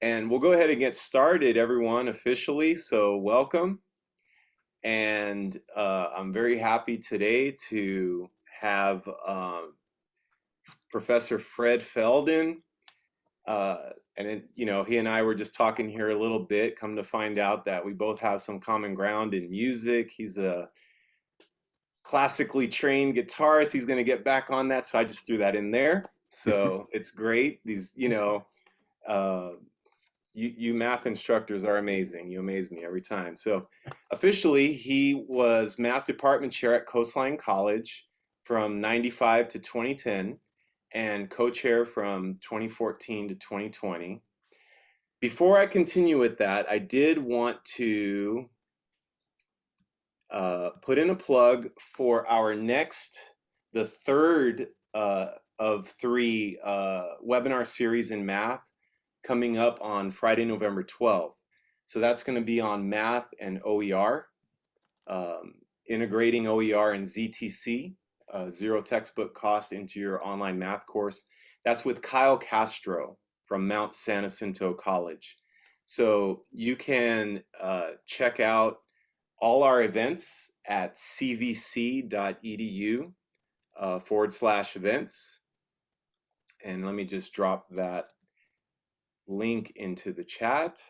And we'll go ahead and get started, everyone, officially. So, welcome. And uh, I'm very happy today to have um, Professor Fred Feldon. Uh, and, it, you know, he and I were just talking here a little bit, come to find out that we both have some common ground in music. He's a classically trained guitarist. He's going to get back on that. So I just threw that in there. So it's great. These, you know, uh, you, you math instructors are amazing. You amaze me every time. So officially, he was math department chair at Coastline College from 95 to 2010 and co-chair from 2014 to 2020. Before I continue with that, I did want to uh, put in a plug for our next, the third uh, of three uh, webinar series in math coming up on Friday, November 12th. So that's going to be on math and OER, um, integrating OER and ZTC, uh, zero textbook cost into your online math course. That's with Kyle Castro from Mount San Jacinto College. So you can uh, check out all our events at cvc.edu uh, forward slash events. And let me just drop that link into the chat.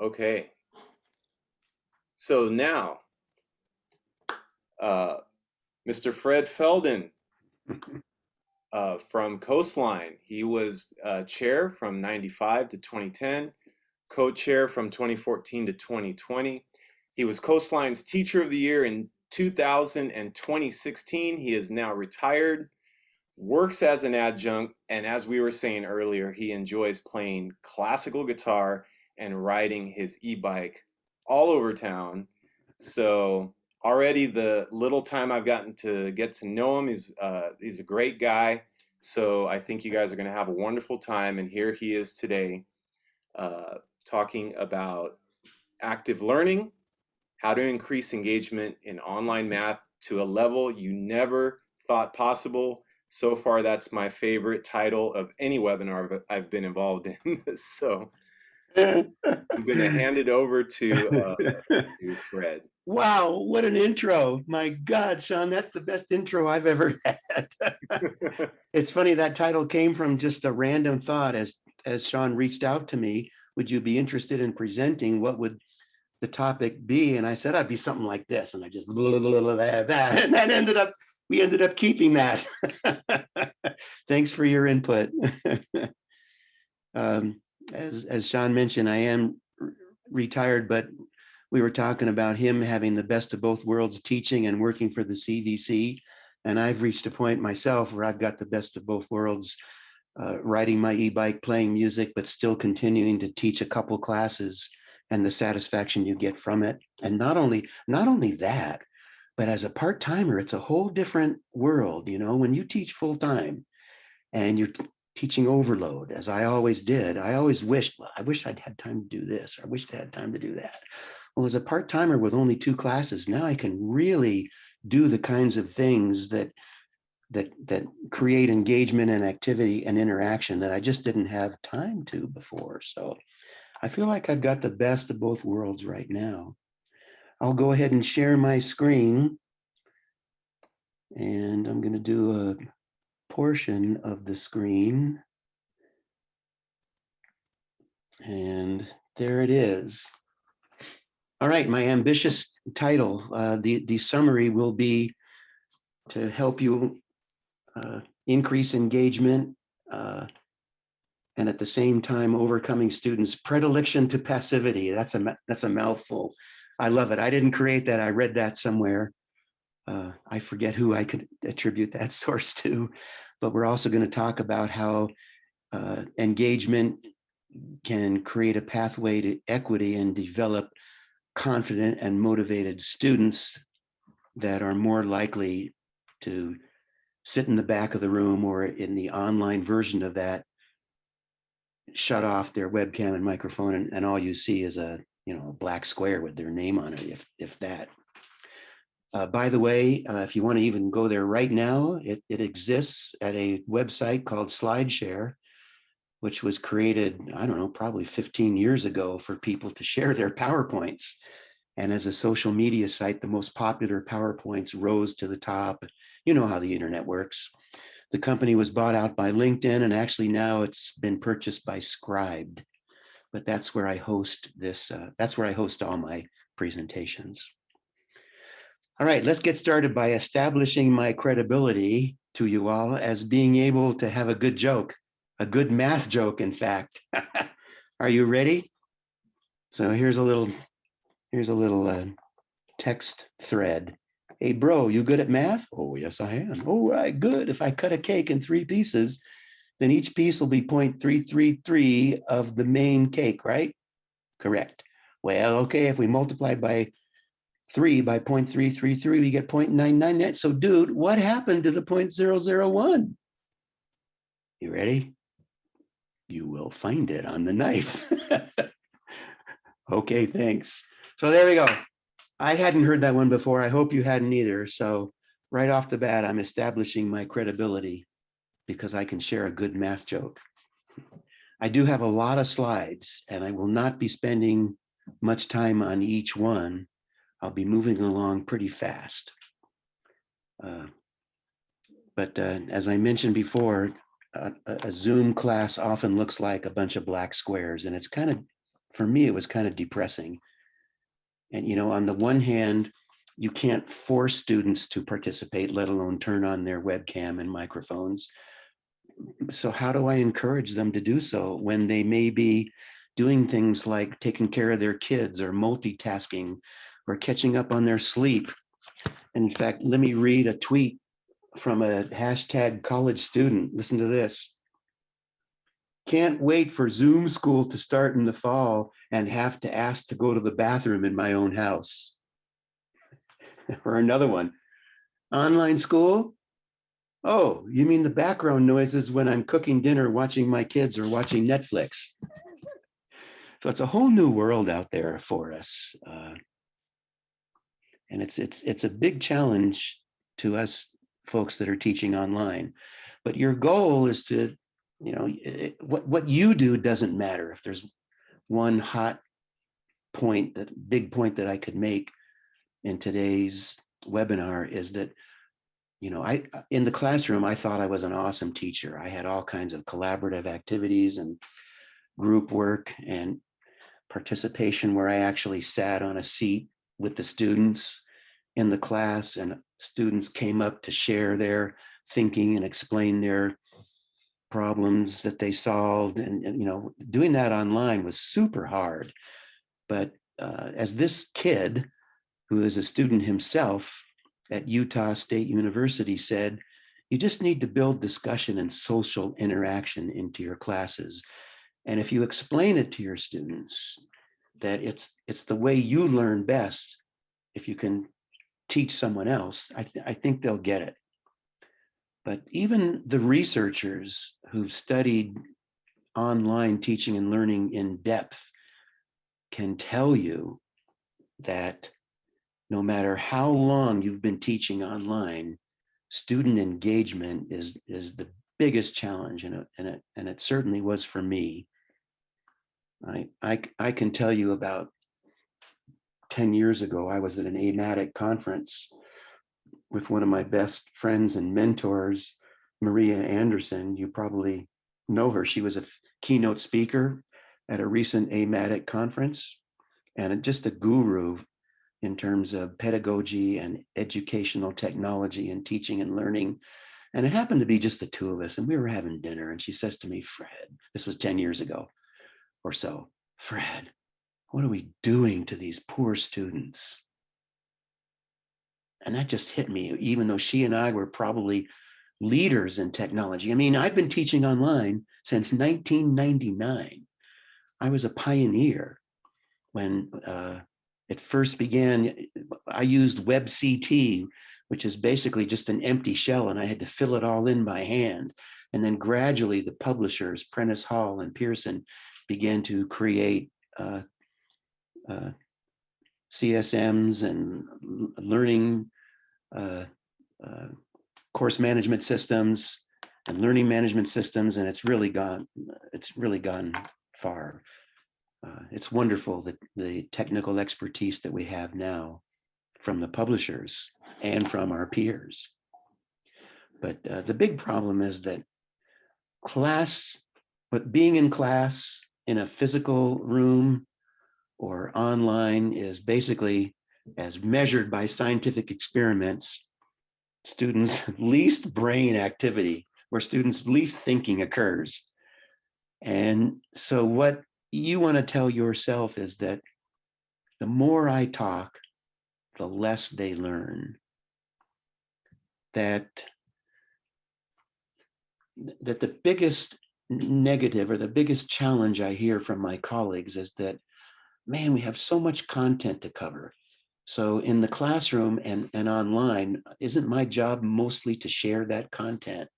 Okay. So now, uh, Mr. Fred Feldon uh, from Coastline. He was uh, chair from 95 to 2010 co-chair from 2014 to 2020. He was Coastline's Teacher of the Year in 2000 and 2016. He is now retired, works as an adjunct, and as we were saying earlier, he enjoys playing classical guitar and riding his e-bike all over town. So already the little time I've gotten to get to know him, he's, uh, he's a great guy. So I think you guys are going to have a wonderful time. And here he is today uh, talking about active learning, how to increase engagement in online math to a level you never thought possible. So far, that's my favorite title of any webinar that I've been involved in. so I'm going to hand it over to, uh, to Fred. Wow, what an intro. My God, Sean, that's the best intro I've ever had. it's funny that title came from just a random thought as as Sean reached out to me would you be interested in presenting? What would the topic be? And I said, I'd be something like this. And I just blah, blah, blah, blah, that. And that ended up, we ended up keeping that. Thanks for your input. um, as, as Sean mentioned, I am retired, but we were talking about him having the best of both worlds teaching and working for the CVC. And I've reached a point myself where I've got the best of both worlds uh, riding my e-bike, playing music, but still continuing to teach a couple classes and the satisfaction you get from it. And not only not only that, but as a part-timer, it's a whole different world. You know, when you teach full-time and you're teaching overload, as I always did, I always wished, well, I wish I'd had time to do this, or I wish I had time to do that. Well, as a part-timer with only two classes, now I can really do the kinds of things that that that create engagement and activity and interaction that I just didn't have time to before. So I feel like I've got the best of both worlds right now. I'll go ahead and share my screen. And I'm going to do a portion of the screen. And there it is. All right, my ambitious title, uh, the, the summary will be to help you uh, increase engagement, uh, and at the same time overcoming students' predilection to passivity. That's a that's a mouthful. I love it. I didn't create that. I read that somewhere. Uh, I forget who I could attribute that source to, but we're also going to talk about how uh, engagement can create a pathway to equity and develop confident and motivated students that are more likely to sit in the back of the room or in the online version of that, shut off their webcam and microphone, and, and all you see is a you know a black square with their name on it, if if that. Uh, by the way, uh, if you want to even go there right now, it, it exists at a website called SlideShare. which was created, I don't know, probably 15 years ago for people to share their PowerPoints. And as a social media site, the most popular PowerPoints rose to the top. You know how the internet works. The company was bought out by LinkedIn, and actually now it's been purchased by Scribd. But that's where I host this, uh, that's where I host all my presentations. All right, let's get started by establishing my credibility to you all as being able to have a good joke, a good math joke, in fact. Are you ready? So here's a little, here's a little uh, text thread. Hey, bro, you good at math? Oh, yes, I am. Oh, right, good. If I cut a cake in three pieces, then each piece will be 0.333 of the main cake, right? Correct. Well, okay, if we multiply by three by 0.333, we get 0.999. So dude, what happened to the 0.001? You ready? You will find it on the knife. okay, thanks. So there we go. I hadn't heard that one before. I hope you hadn't either. So right off the bat, I'm establishing my credibility because I can share a good math joke. I do have a lot of slides and I will not be spending much time on each one. I'll be moving along pretty fast. Uh, but uh, as I mentioned before, a, a Zoom class often looks like a bunch of black squares and it's kind of, for me, it was kind of depressing. And, you know, on the one hand, you can't force students to participate, let alone turn on their webcam and microphones. So how do I encourage them to do so when they may be doing things like taking care of their kids or multitasking or catching up on their sleep? In fact, let me read a tweet from a hashtag college student. Listen to this. Can't wait for Zoom school to start in the fall and have to ask to go to the bathroom in my own house. or another one. Online school? Oh, you mean the background noises when I'm cooking dinner, watching my kids, or watching Netflix? so it's a whole new world out there for us. Uh, and it's it's it's a big challenge to us folks that are teaching online. But your goal is to, you know, it, what what you do doesn't matter. If there's one hot point, that big point that I could make in today's webinar is that, you know, I in the classroom I thought I was an awesome teacher. I had all kinds of collaborative activities and group work and participation where I actually sat on a seat with the students in the class and students came up to share their thinking and explain their problems that they solved and, and you know doing that online was super hard but uh, as this kid who is a student himself at utah state university said you just need to build discussion and social interaction into your classes and if you explain it to your students that it's it's the way you learn best if you can teach someone else, I, th I think they'll get it. But even the researchers who've studied online teaching and learning in depth can tell you that no matter how long you've been teaching online, student engagement is, is the biggest challenge and it, and it, and it certainly was for me. I, I, I can tell you about 10 years ago, I was at an AMATYC conference with one of my best friends and mentors, Maria Andersen. You probably know her. She was a keynote speaker at a recent AMATYC conference and just a guru in terms of pedagogy and educational technology and teaching and learning. And it happened to be just the two of us, and we were having dinner. And she says to me, Fred, this was 10 years ago or so, Fred, what are we doing to these poor students? And that just hit me, even though she and I were probably leaders in technology. I mean, I've been teaching online since 1999. I was a pioneer when uh, it first began. I used WebCT, which is basically just an empty shell, and I had to fill it all in by hand. And then gradually, the publishers, Prentice Hall and Pearson, began to create uh, uh, CSMs and learning uh, uh, course management systems and learning management systems, and it's really gone, it's really gone far. Uh, it's wonderful that the technical expertise that we have now from the publishers and from our peers. But uh, the big problem is that class, but being in class in a physical room or online is basically as measured by scientific experiments, students' least brain activity, where students' least thinking occurs. And so what you want to tell yourself is that the more I talk, the less they learn. That that the biggest negative or the biggest challenge I hear from my colleagues is that, man, we have so much content to cover. So in the classroom and, and online, isn't my job mostly to share that content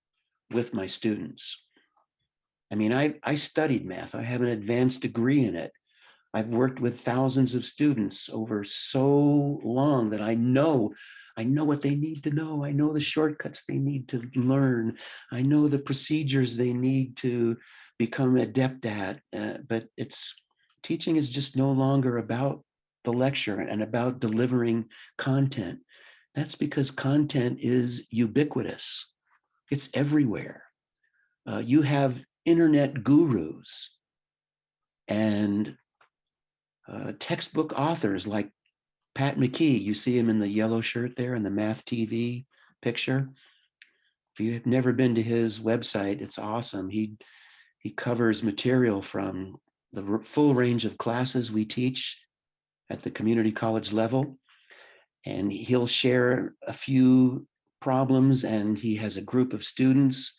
with my students? I mean, I, I studied math. I have an advanced degree in it. I've worked with thousands of students over so long that I know I know what they need to know. I know the shortcuts they need to learn. I know the procedures they need to become adept at. Uh, but it's teaching is just no longer about the lecture and about delivering content. That's because content is ubiquitous. It's everywhere. Uh, you have internet gurus and uh, textbook authors like Pat McKeague, you see him in the yellow shirt there in the Math TV picture. If you have never been to his website, it's awesome. He he covers material from the full range of classes we teach at the community college level. And he'll share a few problems and he has a group of students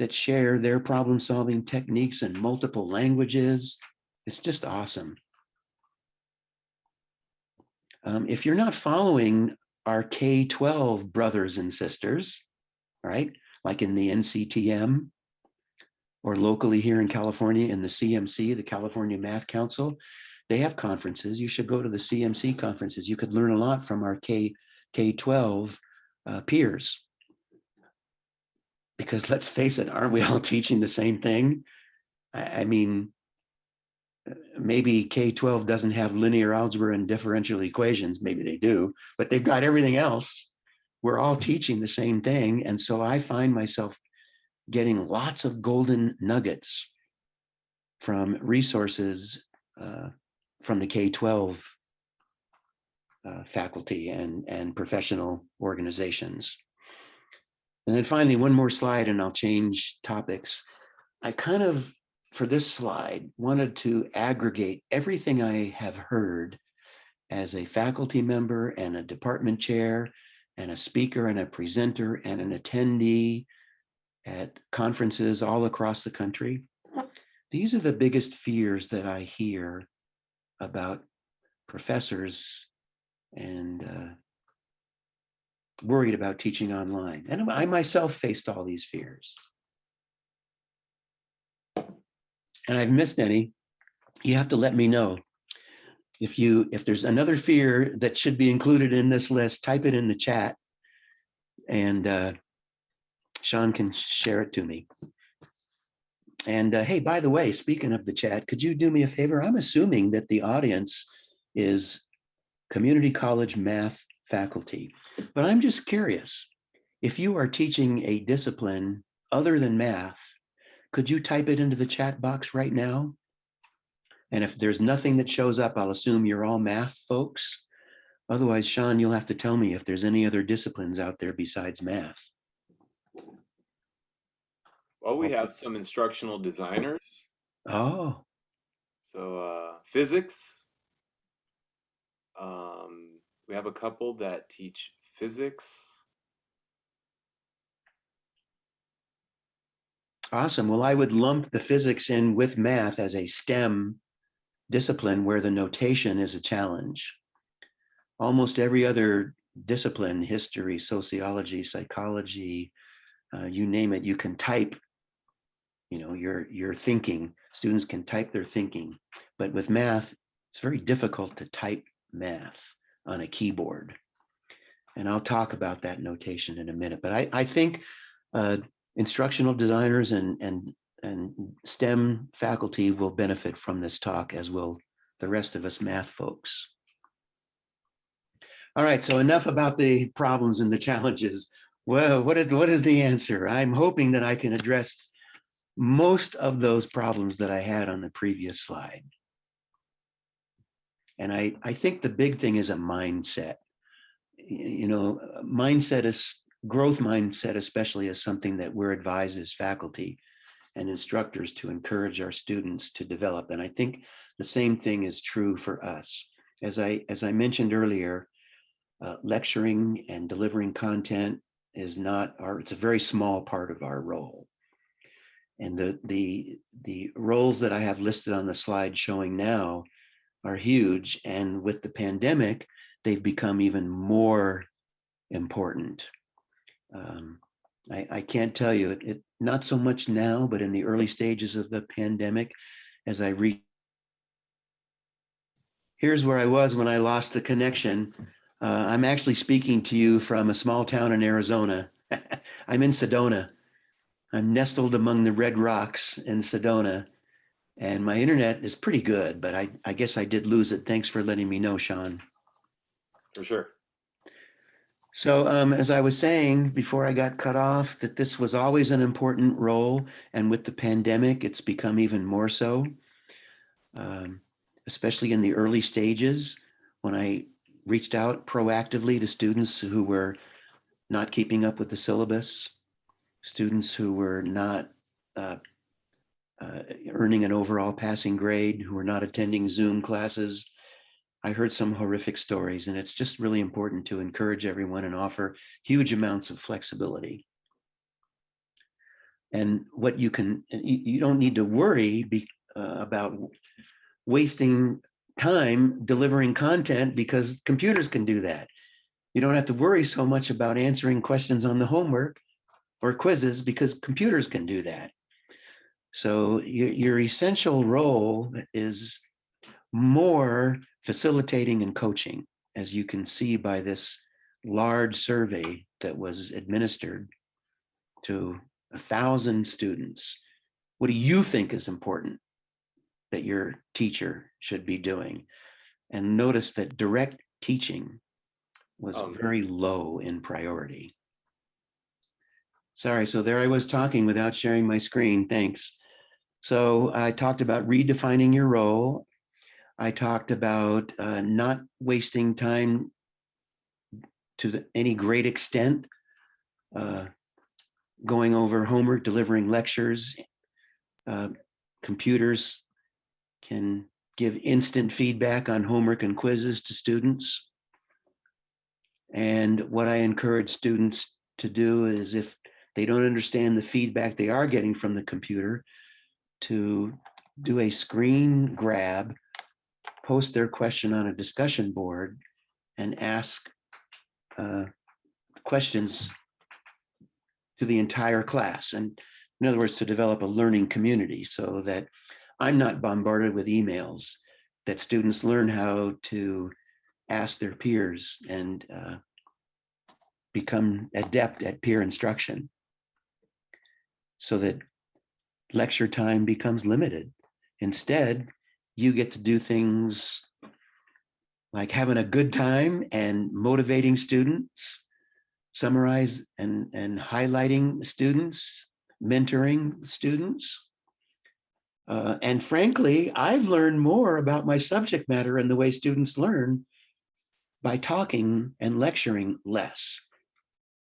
that share their problem solving techniques in multiple languages. It's just awesome. Um, if you're not following our K-12 brothers and sisters, right, like in the NCTM or locally here in California in the CMC, the California Math Council, they have conferences. You should go to the CMC conferences. You could learn a lot from our K, K-12 uh, peers. Because let's face it, aren't we all teaching the same thing? I, I mean, maybe K-12 doesn't have linear algebra and differential equations, maybe they do, but they've got everything else. We're all teaching the same thing. And so I find myself getting lots of golden nuggets from resources uh, from the K-12 uh, faculty and, and professional organizations. And then finally, one more slide and I'll change topics. I kind of for this slide, wanted to aggregate everything I have heard as a faculty member and a department chair and a speaker and a presenter and an attendee at conferences all across the country. These are the biggest fears that I hear about professors and uh, worried about teaching online. And I myself faced all these fears. and I've missed any, you have to let me know. If you if there's another fear that should be included in this list, type it in the chat and uh, Sean can share it to me. And uh, hey, by the way, speaking of the chat, could you do me a favor? I'm assuming that the audience is community college math faculty, but I'm just curious. If you are teaching a discipline other than math, could you type it into the chat box right now? And if there's nothing that shows up, I'll assume you're all math folks. Otherwise, Sean, you'll have to tell me if there's any other disciplines out there besides math. Well, we have some instructional designers. Oh, So uh, physics. Um, we have a couple that teach physics. awesome. Well, I would lump the physics in with math as a STEM discipline where the notation is a challenge. Almost every other discipline, history, sociology, psychology, uh, you name it, you can type, you know, your, your thinking. Students can type their thinking. But with math, it's very difficult to type math on a keyboard. And I'll talk about that notation in a minute. But I, I think uh, instructional designers and, and, and STEM faculty will benefit from this talk, as will the rest of us math folks. All right, so enough about the problems and the challenges. Well, what is, what is the answer? I'm hoping that I can address most of those problems that I had on the previous slide. And I, I think the big thing is a mindset. You know, mindset is growth mindset, especially is something that we're advised as faculty and instructors to encourage our students to develop. And I think the same thing is true for us. As I, as I mentioned earlier, uh, lecturing and delivering content is not our, it's a very small part of our role. And the, the, the roles that I have listed on the slide showing now are huge. And with the pandemic, they've become even more important. Um, I, I can't tell you, it, it, not so much now, but in the early stages of the pandemic, as I read. Here's where I was when I lost the connection. Uh, I'm actually speaking to you from a small town in Arizona. I'm in Sedona. I'm nestled among the red rocks in Sedona. And my internet is pretty good, but I, I guess I did lose it. Thanks for letting me know, Sean. For sure. So um, as I was saying before I got cut off, that this was always an important role, and with the pandemic, it's become even more so. Um, especially in the early stages, when I reached out proactively to students who were not keeping up with the syllabus, students who were not uh, uh, earning an overall passing grade, who are not attending Zoom classes, I heard some horrific stories, and it's just really important to encourage everyone and offer huge amounts of flexibility. And what you can, you, don't need to worry be, uh, about wasting time delivering content because computers can do that. You don't have to worry so much about answering questions on the homework or quizzes because computers can do that. So your, your essential role is more facilitating and coaching, as you can see by this large survey that was administered to a thousand students. What do you think is important that your teacher should be doing? And notice that direct teaching was Um, very low in priority. Sorry, so there I was talking without sharing my screen. Thanks. So I talked about redefining your role I talked about uh, not wasting time to the, any great extent, uh, going over homework, delivering lectures. Uh, computers can give instant feedback on homework and quizzes to students. And what I encourage students to do is if they don't understand the feedback they are getting from the computer, to do a screen grab post their question on a discussion board and ask uh, questions to the entire class. And in other words, to develop a learning community so that I'm not bombarded with emails, that students learn how to ask their peers and uh, become adept at peer instruction so that lecture time becomes limited. Instead, you get to do things like having a good time and motivating students, summarize and, and highlighting students, mentoring students. Uh, and frankly, I've learned more about my subject matter and the way students learn by talking and lecturing less.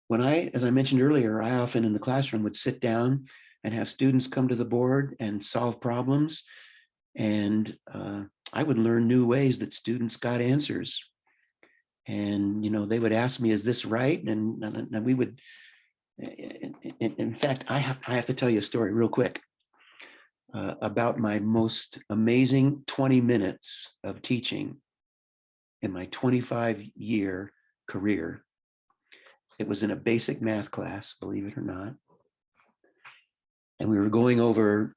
When I, as I mentioned earlier, I often in the classroom would sit down and have students come to the board and solve problems and uh, I would learn new ways that students got answers. And you know, they would ask me, "Is this right?" And, and we would. In, in, in, fact, I have I have to tell you a story real quick uh, about my most amazing 20 minutes of teaching in my 25 year career. It was in a basic math class, believe it or not. And we were going over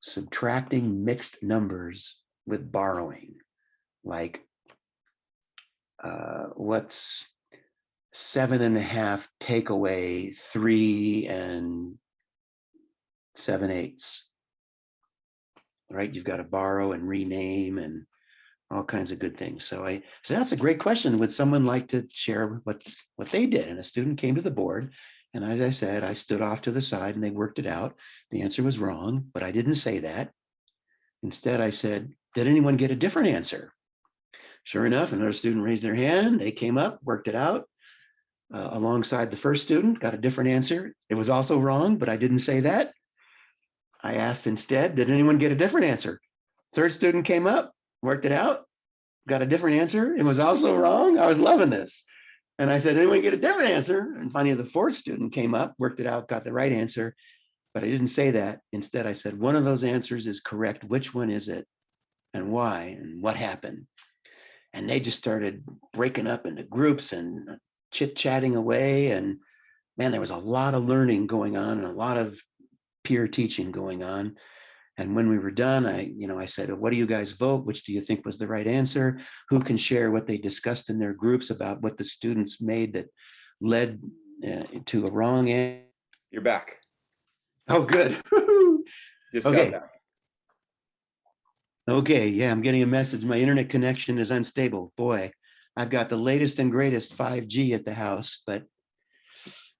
subtracting mixed numbers with borrowing. Like, uh, what's seven and a half take away three and seven eighths. Right, you've got to borrow and rename and all kinds of good things. So I, so that's a great question. Would someone like to share what, what they did? And a student came to the board. And as I said, I stood off to the side and they worked it out. The answer was wrong, but I didn't say that. Instead, I said, did anyone get a different answer? Sure enough, another student raised their hand. They came up, worked it out uh, alongside the first student, got a different answer. It was also wrong, but I didn't say that. I asked instead, did anyone get a different answer? Third student came up, worked it out, got a different answer. It was also wrong. I was loving this. And I said, anyone get a different answer? And finally, the fourth student came up, worked it out, got the right answer. But I didn't say that. Instead, I said, one of those answers is correct. Which one is it? And why? And what happened? And they just started breaking up into groups and chit chatting away. And man, there was a lot of learning going on and a lot of peer teaching going on. And when we were done, I, you know, I said, what do you guys vote? Which do you think was the right answer? Who can share what they discussed in their groups about what the students made that led uh, to a wrong answer? You're back. Oh, good. Just Okay. got back. Okay, yeah, I'm getting a message. My internet connection is unstable. Boy, I've got the latest and greatest 5G at the house, but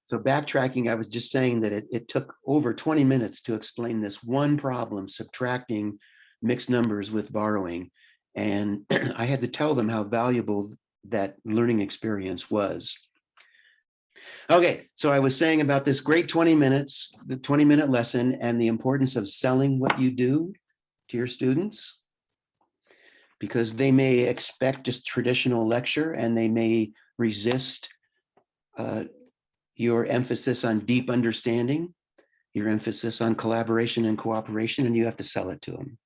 so backtracking, I was just saying that it, it took over 20 minutes to explain this one problem, subtracting mixed numbers with borrowing. And I had to tell them how valuable that learning experience was. Okay, so I was saying about this great 20 minutes, the 20 minute lesson and the importance of selling what you do to your students because they may expect just traditional lecture and they may resist uh, your emphasis on deep understanding, your emphasis on collaboration and cooperation, and you have to sell it to them.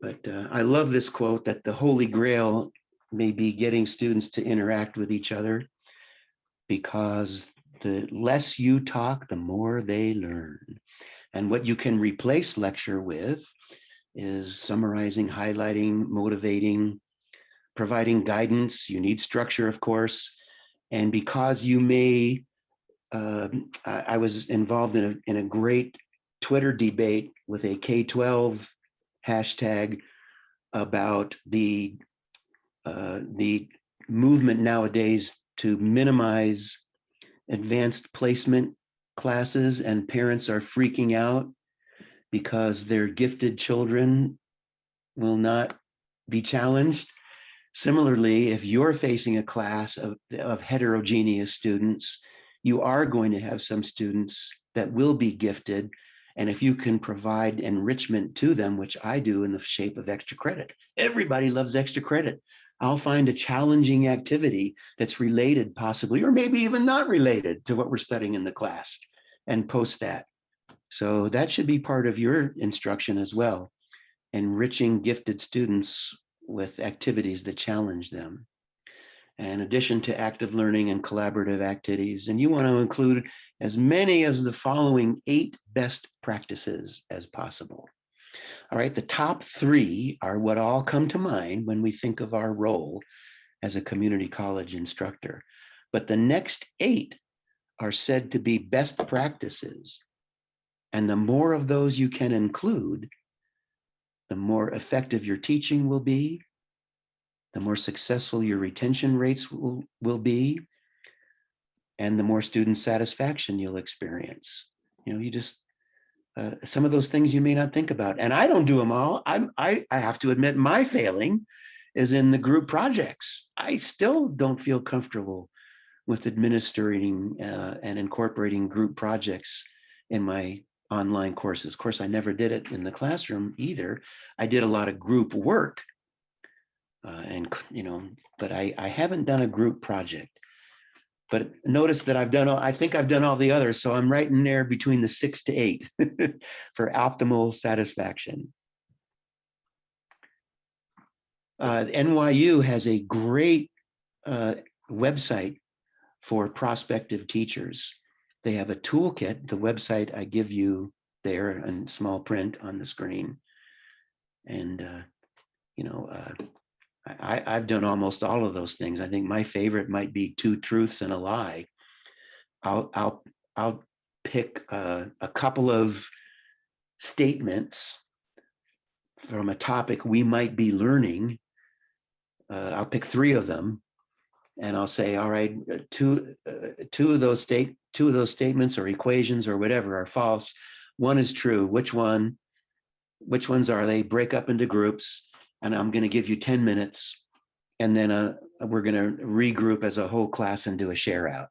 But uh, I love this quote that the holy grail may be getting students to interact with each other because the less you talk, the more they learn. And what you can replace lecture with is summarizing, highlighting, motivating, providing guidance. You need structure, of course. And because you may, uh, I, was involved in a, in a great Twitter debate with a K-12 hashtag about the, uh, the movement nowadays to minimize advanced placement classes and parents are freaking out because their gifted children will not be challenged. Similarly, if you're facing a class of, of heterogeneous students, you are going to have some students that will be gifted. And if you can provide enrichment to them, which I do in the shape of extra credit, everybody loves extra credit. I'll find a challenging activity that's related possibly, or maybe even not related to what we're studying in the class and post that. So that should be part of your instruction as well, enriching gifted students with activities that challenge them. In addition to active learning and collaborative activities, and you want to include as many as the following eight best practices as possible. All right, the top three are what all come to mind when we think of our role as a community college instructor. But the next eight are said to be best practices. And the more of those you can include, the more effective your teaching will be, the more successful your retention rates will, will be, and the more student satisfaction you'll experience. You know, you just, uh, some of those things you may not think about. And I don't do them all. I'm, I, I have to admit my failing is in the group projects. I still don't feel comfortable with administering uh, and incorporating group projects in my online courses. Of course, I never did it in the classroom either. I did a lot of group work uh, and, you know, but I, I haven't done a group project. But notice that I've done, all- I think I've done all the others. So I'm right in there between the six to eight for optimal satisfaction. Uh, NYU has a great uh, website for prospective teachers. They have a toolkit, the website I give you there in small print on the screen. And, uh, you know, uh, I, I've done almost all of those things. I think my favorite might be two truths and a lie. I'll, I'll, I'll pick uh, a couple of statements from a topic we might be learning. Uh, I'll pick three of them and I'll say, all right, uh, two, uh, two of those state, two of those statements or equations or whatever are false. One is true. Which one? Which ones are they? Break up into groups and I'm going to give you 10 minutes. And then uh, we're going to regroup as a whole class and do a share out.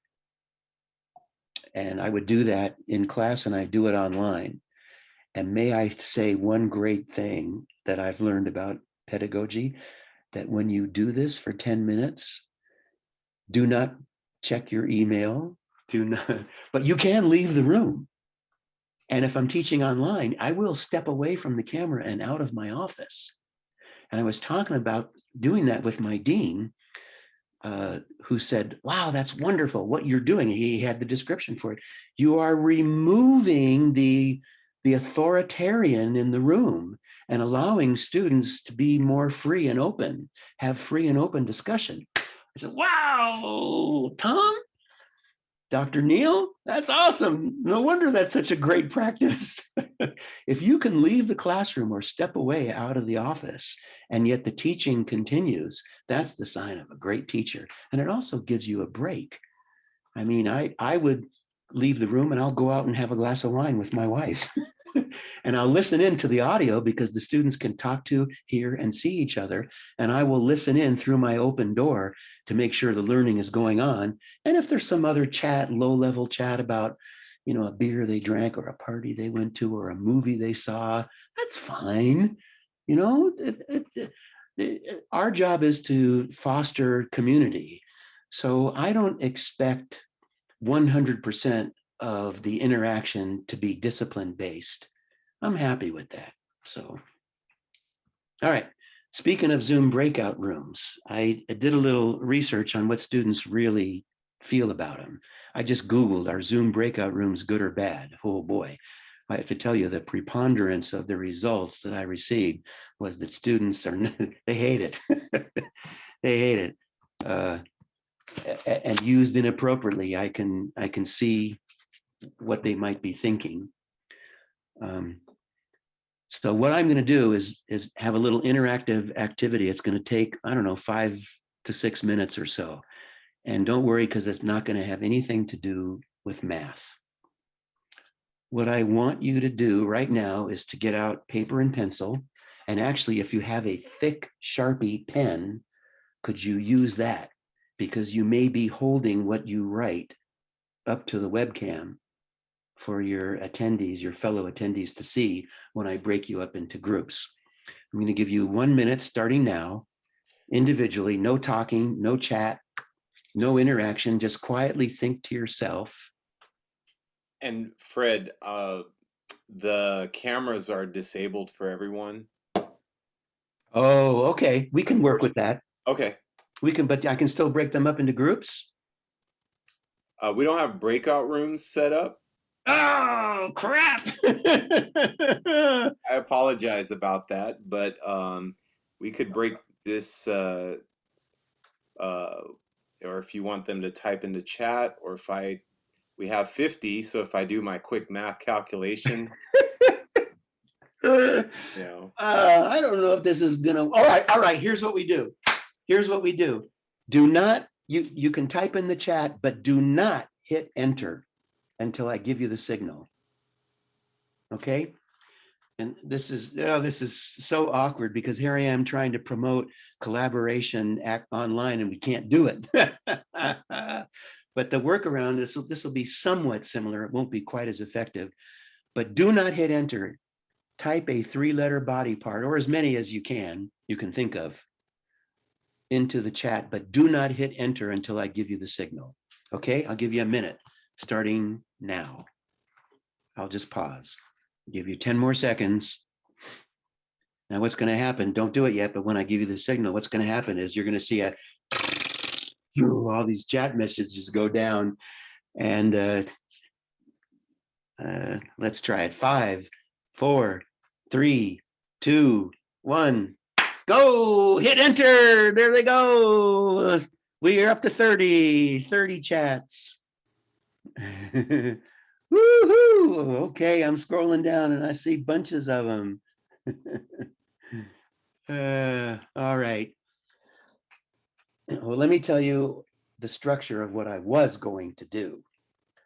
And I would do that in class and I do it online. And may I say one great thing that I've learned about pedagogy, that when you do this for 10 minutes, do not check your email, do not, but you can leave the room. And if I'm teaching online, I will step away from the camera and out of my office. And I was talking about doing that with my dean, uh, who said, wow, that's wonderful what you're doing. He had the description for it. You are removing the, the authoritarian in the room and allowing students to be more free and open, have free and open discussion. I said, wow, Tom, Dr. Neal, that's awesome. No wonder that's such a great practice. if you can leave the classroom or step away out of the office and yet the teaching continues, that's the sign of a great teacher. And it also gives you a break. I mean, I, I would leave the room and I'll go out and have a glass of wine with my wife. and I'll listen in to the audio because the students can talk to, hear, and see each other. And I will listen in through my open door to make sure the learning is going on. And if there's some other chat, low level chat about, you know, a beer they drank or a party they went to or a movie they saw, that's fine. You know, it, it, it, our job is to foster community. So I don't expect 100% of the interaction to be discipline based. I'm happy with that. So, all right. Speaking of Zoom breakout rooms, I did a little research on what students really feel about them. I just Googled, are Zoom breakout rooms good or bad? Oh boy. I have to tell you the preponderance of the results that I received was that students are, they hate it. They hate it. Uh, And used inappropriately, I can, I can see what they might be thinking. Um, so what I'm going to do is is have a little interactive activity. It's going to take I don't know five to six minutes or so, and don't worry because it's not going to have anything to do with math. What I want you to do right now is to get out paper and pencil, and actually, if you have a thick Sharpie pen, could you use that? Because you may be holding what you write up to the webcam for your attendees, your fellow attendees to see when I break you up into groups. I'm going to give you one minute starting now, individually, no talking, no chat, no interaction, just quietly think to yourself. And Fred, uh, the cameras are disabled for everyone. Oh, okay, we can work with that. Okay. We can, but I can still break them up into groups. Uh, we don't have breakout rooms set up. Oh, crap. I apologize about that, but um, we could break this, uh, uh, or if you want them to type into chat, or if I, we have 50, so if I do my quick math calculation, Uh, you know, I don't know if this is gonna, all right, all right, here's what we do. Here's what we do. Do not, you, you can type in the chat, but do not hit enter until I give you the signal. Okay? And this is, oh, this is so awkward because here I am trying to promote collaboration online and we can't do it. But the workaround, will, this will be somewhat similar. It won't be quite as effective. But do not hit enter. Type a three-letter body part or as many as you can, you can think of into the chat, but do not hit enter until I give you the signal. Okay, I'll give you a minute, starting now. I'll just pause, give you 10 more seconds. Now what's gonna happen, don't do it yet, but when I give you the signal, what's gonna happen is you're gonna see a all these chat messages go down and uh, uh, let's try it. Five, four, three, two, one. Go, hit enter. There they go. We are up to 30, 30 chats. Woohoo! Okay, I'm scrolling down and I see bunches of them. Uh, all right. Well, let me tell you the structure of what I was going to do.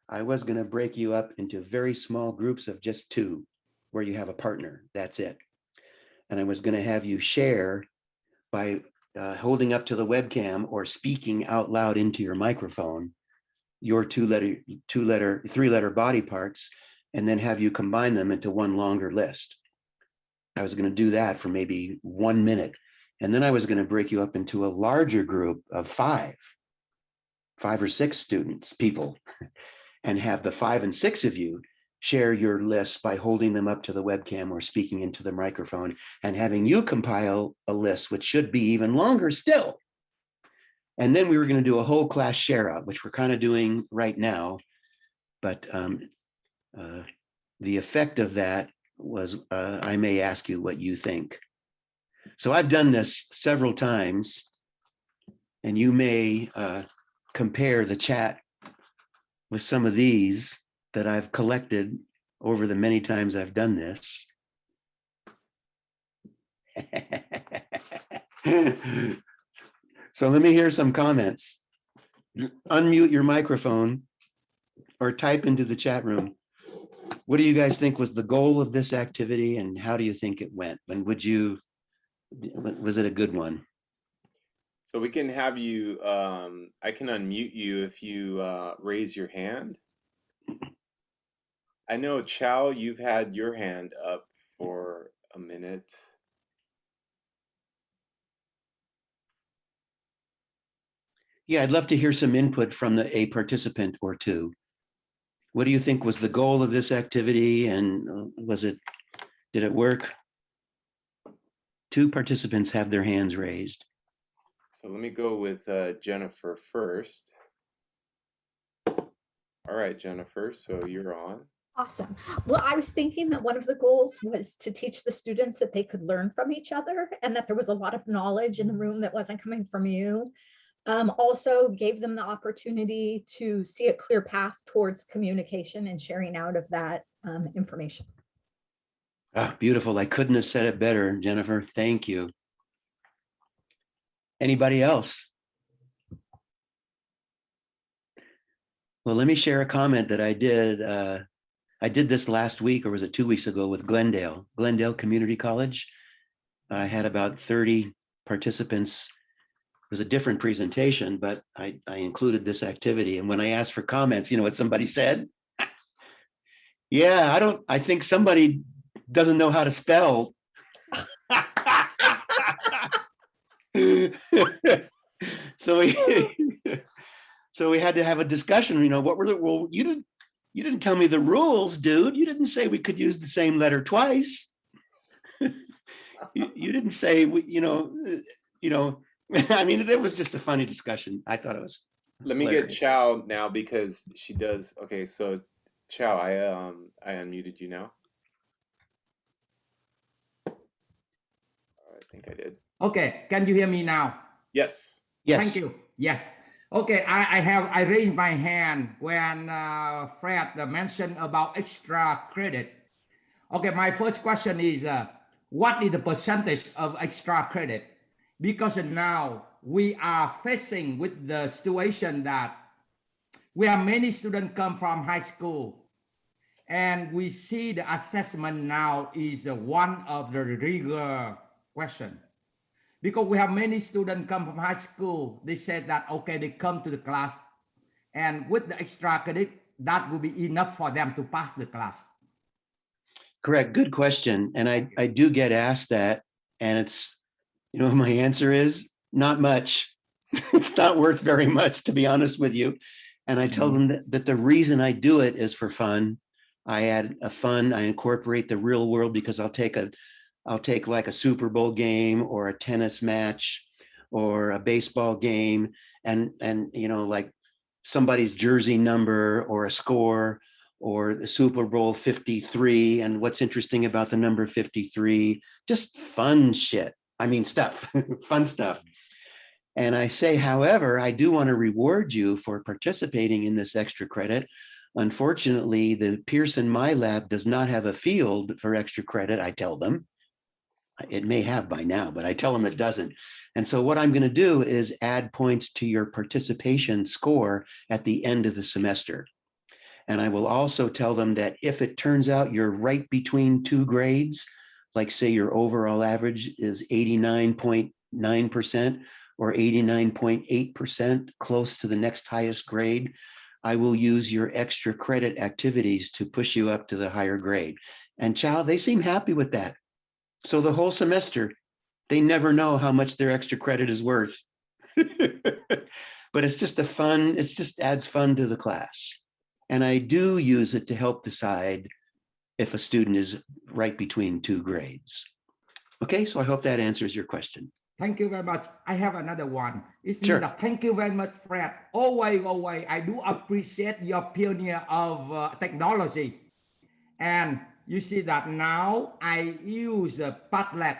I was going to break you up into very small groups of just two, where you have a partner. That's it. And I was going to have you share by uh, holding up to the webcam or speaking out loud into your microphone your two letter, two letter, three letter body parts, and then have you combine them into one longer list. I was going to do that for maybe one minute. And then I was going to break you up into a larger group of five, five or six students, people, and have the five and six of you share your lists by holding them up to the webcam or speaking into the microphone and having you compile a list, which should be even longer still. And then we were going to do a whole class share out, which we're kind of doing right now. But um, uh, the effect of that was uh, I may ask you what you think. So I've done this several times, and you may uh, compare the chat with some of these that I've collected over the many times I've done this. so let me hear some comments. Unmute your microphone or type into the chat room. What do you guys think was the goal of this activity and how do you think it went? And would you, was it a good one? So we can have you, um, I can unmute you if you uh, raise your hand. I know, Chow, you've had your hand up for a minute. Yeah, I'd love to hear some input from the, a participant or two. What do you think was the goal of this activity and uh, was it, did it work? Two participants have their hands raised. So let me go with uh, Jennifer first. All right, Jennifer, so you're on. Awesome. Well, I was thinking that one of the goals was to teach the students that they could learn from each other and that there was a lot of knowledge in the room that wasn't coming from you. Um, also gave them the opportunity to see a clear path towards communication and sharing out of that um, information. Ah, beautiful. I couldn't have said it better, Jennifer. Thank you. Anybody else? Well, let me share a comment that I did. Uh, I did this last week, or was it two weeks ago with Glendale, Glendale Community College. I had about 30 participants. It was a different presentation, but I, I included this activity. And when I asked for comments, you know what somebody said? yeah, I don't, I think somebody doesn't know how to spell. so we so we had to have a discussion you know what were the well you didn't you didn't tell me the rules dude you didn't say we could use the same letter twice you, you didn't say we, you know uh, you know i mean it was just a funny discussion i thought it was Let me get hilarious. Chow now because she does. Okay, so Chow, I um I unmuted you now. I think I did. Okay, can you hear me now? Yes. yes Thank you. Yes. Okay, I, I have I raised my hand when uh, Fred uh, mentioned about extra credit. Okay, my first question is uh, what is the percentage of extra credit? Because now we are facing with the situation that we have many students come from high school. And we see the assessment now is one of the rigor question. Because we have many students come from high school they said that okay they come to the class. And with the extra credit that will be enough for them to pass the class. Correct. Good question. And i i do get asked that. And it's you know my answer is? Not much. It's not worth very much to be honest with you. And i tell mm-hmm. them that, that the reason i do it is for fun. I add a fun i incorporate the real world because i'll take a i'll take like a super bowl game or a tennis match or a baseball game and and you know like somebody's jersey number or a score or the Super Bowl 53 and what's interesting about the number 53, just fun shit. I mean stuff, fun stuff. And I say, however, I do want to reward you for participating in this extra credit. Unfortunately, the Pearson My Lab does not have a field for extra credit, I tell them. It may have by now, but I tell them it doesn't. And so what I'm going to do is add points to your participation score at the end of the semester. And I will also tell them that if it turns out you're right between two grades, like say your overall average is 89.9% or 89.8% close to the next highest grade, I will use your extra credit activities to push you up to the higher grade. And Chow, they seem happy with that. So the whole semester, they never know how much their extra credit is worth. but it's just a fun, it's just adds fun to the class. And I do use it to help decide if a student is right between two grades. Okay, so I hope that answers your question. Thank you very much. I have another one. It's Sure. thank you very much, Fred. Always, always, I do appreciate your pioneer of uh, technology. And you see that now I use the Padlet.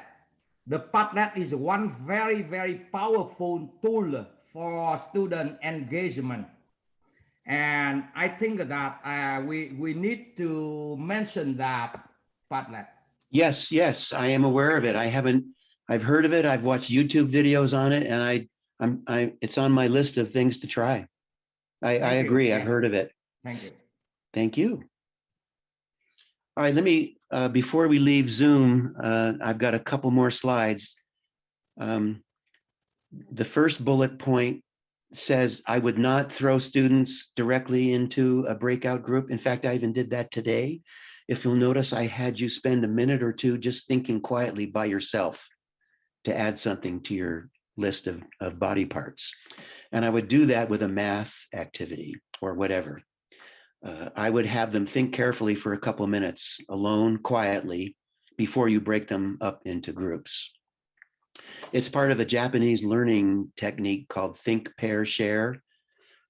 The Padlet is one very, very powerful tool for student engagement. And I think that uh, we, we need to mention that Padlet. Yes, yes, I am aware of it. I haven't, I've heard of it. I've watched YouTube videos on it and I, I'm, I, it's on my list of things to try. I, I agree. I've heard of it. Thank you. Thank you. All right, let me, uh, before we leave Zoom, uh, I've got a couple more slides. Um, The first bullet point says I would not throw students directly into a breakout group. In fact, I even did that today. If you'll notice, I had you spend a minute or two just thinking quietly by yourself to add something to your list of, of body parts. And I would do that with a math activity or whatever. Uh, I would have them think carefully for a couple minutes alone, quietly, before you break them up into groups. It's part of a Japanese learning technique called think, pair, share,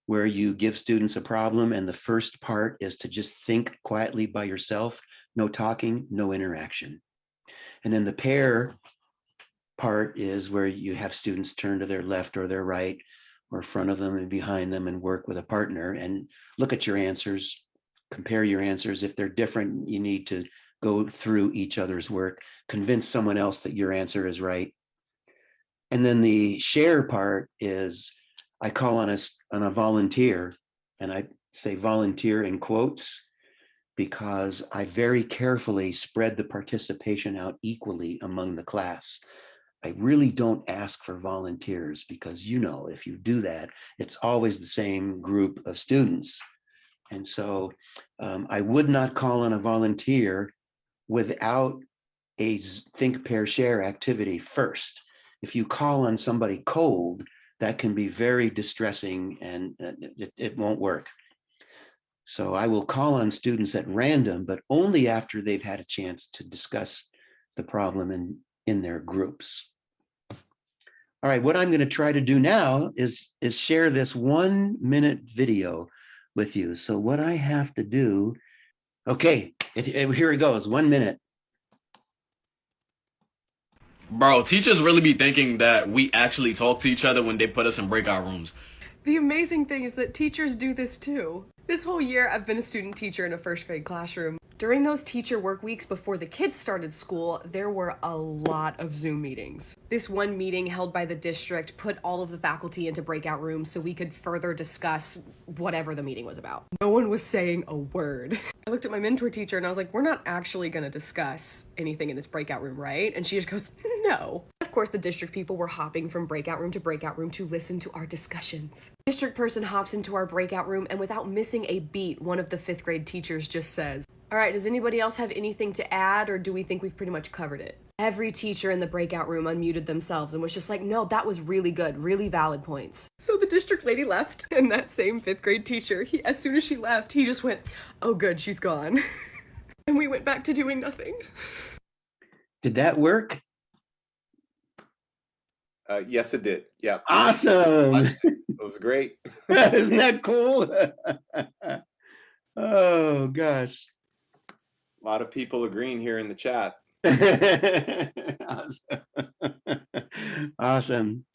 where you give students a problem and the first part is to just think quietly by yourself, no talking, no interaction. And then the pair part is where you have students turn to their left or their right or front of them and behind them and work with a partner and look at your answers, compare your answers. If they're different, you need to go through each other's work, convince someone else that your answer is right. And then the share part is I call on a, on a volunteer and I say volunteer in quotes because I very carefully spread the participation out equally among the class. I really don't ask for volunteers because you know, if you do that, it's always the same group of students. And so um, I would not call on a volunteer without a think, pair, share activity first. If you call on somebody cold, that can be very distressing and uh, it, it won't work. So I will call on students at random, but only after they've had a chance to discuss the problem in, in their groups. All right, what I'm going to try to do now is, is share this one minute video with you. So what I have to do, okay, it- it- here it goes, one minute. Bro, teachers really be thinking that we actually talk to each other when they put us in breakout rooms. The amazing thing is that teachers do this too. This whole year, I've been a student teacher in a first grade classroom. During those teacher work weeks before the kids started school, there were a lot of Zoom meetings. This one meeting held by the district put all of the faculty into breakout rooms so we could further discuss whatever the meeting was about. No one was saying a word. I looked at my mentor teacher and I was like, We're not actually gonna discuss anything in this breakout room, right? And she just goes, No. Of course, the district people were hopping from breakout room to breakout room to listen to our discussions. District person hops into our breakout room, and without missing a beat, one of the fifth grade teachers just says, All right, does anybody else have anything to add, or do we think we've pretty much covered it? Every teacher in the breakout room unmuted themselves and was just like, No, that was really good, really valid points. So the district lady left, and that same fifth grade teacher, he, as soon as she left, he just went, Oh, good, she's gone. and we went back to doing nothing. Did that work? Uh, yes, it did. Yeah, Awesome. it was great. Isn't that cool? oh gosh. A lot of people agreeing here in the chat. Awesome. Awesome.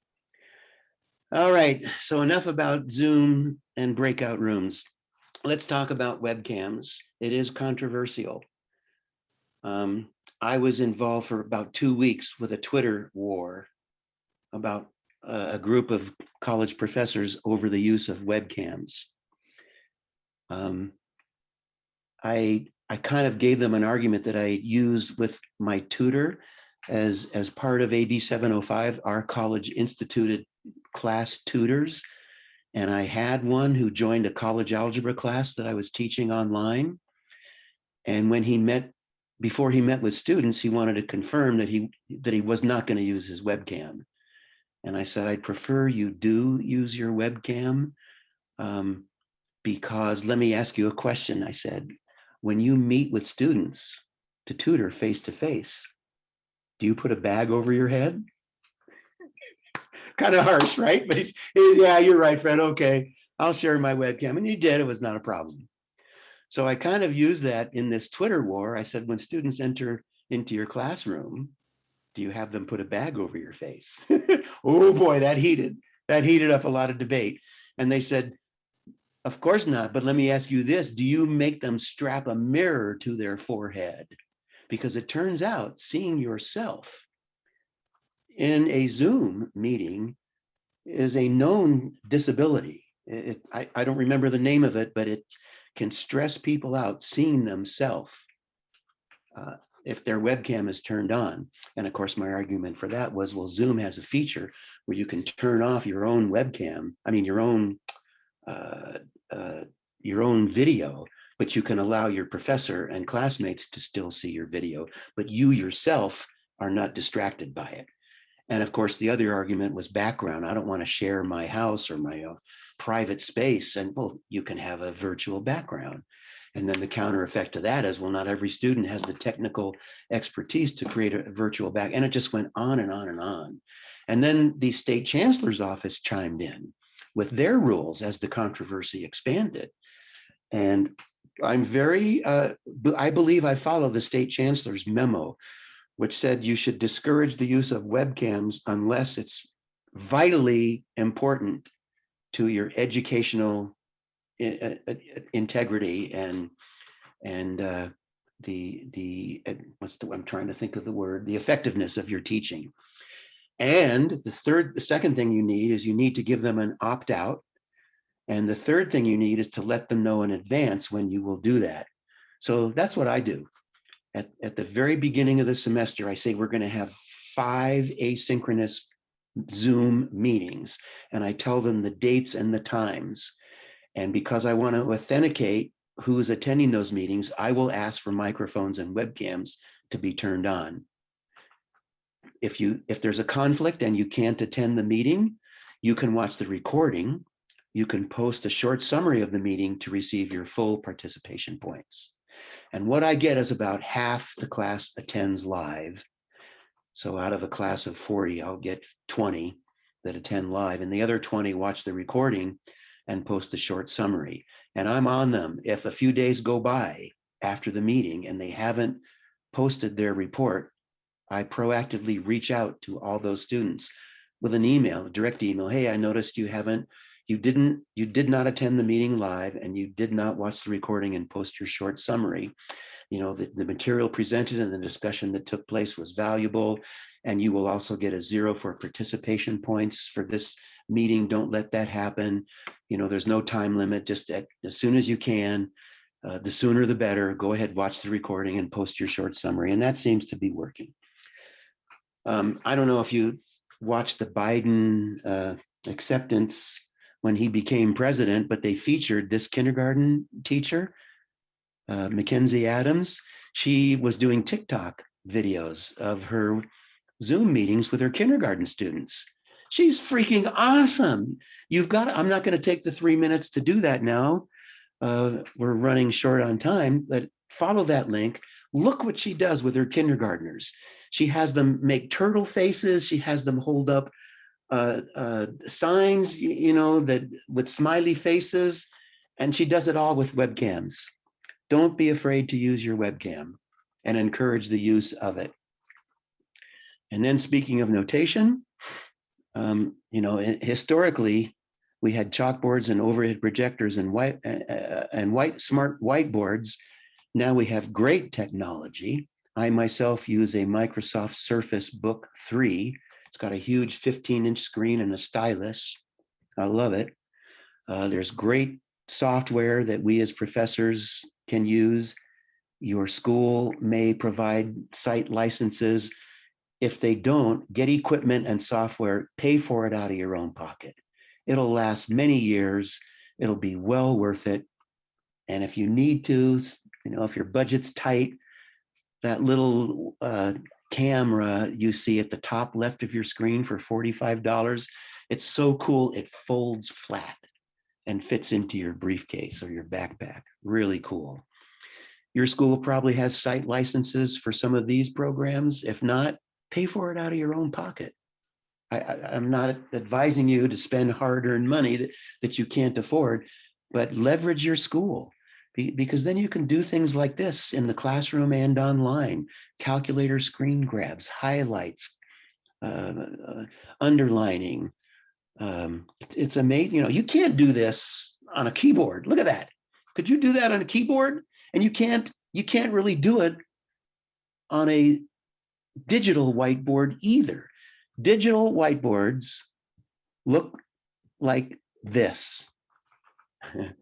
All right, so enough about Zoom and breakout rooms. Let's talk about webcams. It is controversial. Um, I was involved for about two weeks with a Twitter war about a, a group of college professors over the use of webcams. Um, I I kind of gave them an argument that I used with my tutor as as part of AB 705, our college instituted class tutors. And I had one who joined a college algebra class that I was teaching online. And when he met, before he met with students, he wanted to confirm that he that he was not going to use his webcam. And I said, I'd prefer you do use your webcam um, because let me ask you a question. I said, when you meet with students to tutor face to face, do you put a bag over your head? kind of harsh, right? But he's, yeah, you're right, Fred. Okay, I'll share my webcam. And you did, it was not a problem. So I kind of used that in this Twitter war. I said, when students enter into your classroom, do you have them put a bag over your face? oh boy, that heated, that heated up a lot of debate. And they said, of course not, but let me ask you this, do you make them strap a mirror to their forehead? Because it turns out seeing yourself in a Zoom meeting is a known disability. It, I, I don't remember the name of it, but it can stress people out seeing themselves uh, if their webcam is turned on. And of course, my argument for that was, well, Zoom has a feature where you can turn off your own webcam, I mean, your own uh, uh, your own video, but you can allow your professor and classmates to still see your video, but you yourself are not distracted by it. And of course, the other argument was background. I don't want to share my house or my uh, private space. And well, you can have a virtual background. And then the counter effect to that is, well, not every student has the technical expertise to create a virtual back. And it just went on and on and on. And then the state chancellor's office chimed in with their rules as the controversy expanded. And I'm very, uh, I believe I follow the state chancellor's memo, which said you should discourage the use of webcams unless it's vitally important to your educational i- i- integrity and and uh, the the uh, what's the I'm trying to think of the word the effectiveness of your teaching. And the third, the second thing you need is you need to give them an opt out. And the third thing you need is to let them know in advance when you will do that. So that's what I do. At, at the very beginning of the semester, I say we're going to have five asynchronous Zoom meetings, and I tell them the dates and the times. And because I want to authenticate who is attending those meetings, I will ask for microphones and webcams to be turned on. If you if there's a conflict and you can't attend the meeting, you can watch the recording. You can post a short summary of the meeting to receive your full participation points. And what I get is about half the class attends live. So out of a class of 40, I'll get 20 that attend live, and the other 20 watch the recording and post a short summary. And I'm on them. If a few days go by after the meeting and they haven't posted their report, I proactively reach out to all those students with an email, a direct email. Hey, I noticed you haven't, you didn't, you did not attend the meeting live and you did not watch the recording and post your short summary. You know, the, the material presented and the discussion that took place was valuable. And you will also get a zero for participation points for this meeting. Don't let that happen. You know, there's no time limit, just at, as soon as you can. Uh, the sooner the better. Go ahead, watch the recording and post your short summary. And that seems to be working. Um, I don't know if you watched the Biden uh, acceptance when he became president, but they featured this kindergarten teacher, uh, Mackenzie Adams. She was doing TikTok videos of her Zoom meetings with her kindergarten students. She's freaking awesome. You've got, I'm not going to take the three minutes to do that now. Uh, we're running short on time, but follow that link. Look what she does with her kindergartners. She has them make turtle faces. She has them hold up uh, uh, signs, you know, that with smiley faces, and she does it all with webcams. Don't be afraid to use your webcam and encourage the use of it. And then speaking of notation, um, you know, historically, we had chalkboards and overhead projectors and white uh, uh, and white smart whiteboards. Now we have great technology. I myself use a Microsoft Surface Book 3. It's got a huge 15 inch screen and a stylus. I love it. Uh, there's great software that we as professors can use. Your school may provide site licenses. If they don't, get equipment and software, pay for it out of your own pocket. It'll last many years. It'll be well worth it. And if you need to, you know, if your budget's tight, that little uh, camera you see at the top left of your screen for $45, it's so cool, it folds flat and fits into your briefcase or your backpack. Really cool. Your school probably has site licenses for some of these programs. If not, pay for it out of your own pocket. I, am not advising you to spend hard-earned money that, that you can't afford, but leverage your school be- because then you can do things like this in the classroom and online. Calculator screen grabs, highlights, uh, uh, underlining. Um, it's amazing. You know, you can't do this on a keyboard. Look at that. Could you do that on a keyboard? And you can't. You can't really do it on a digital whiteboard either. Digital whiteboards look like this.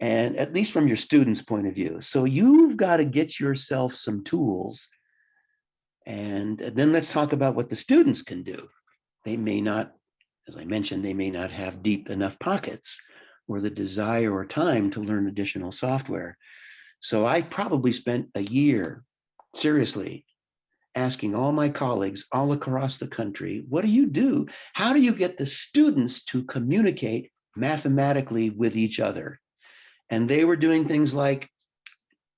and at least from your students' point of view. So you've got to get yourself some tools. And then let's talk about what the students can do. They may not, as I mentioned, they may not have deep enough pockets or the desire or time to learn additional software. So I probably spent a year, seriously, asking all my colleagues all across the country, what do you do? How do you get the students to communicate mathematically with each other? And they were doing things like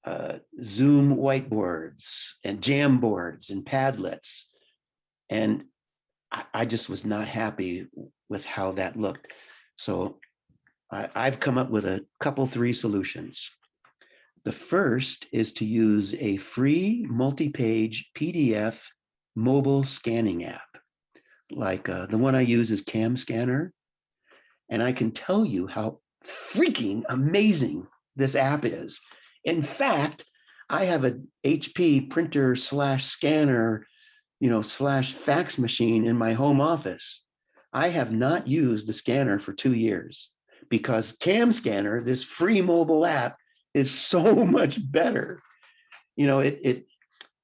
uh, Zoom whiteboards and Jamboards and Padlets. And I, I just was not happy with how that looked. So I, I've come up with a couple, three solutions. The first is to use a free multi-page PDF mobile scanning app. Like uh, the one I use is Cam Scanner. And I can tell you how freaking amazing this app is. In fact, I have a HP printer slash scanner, you know, slash fax machine in my home office. I have not used the scanner for two years because Cam Scanner, this free mobile app, is so much better. You know, it it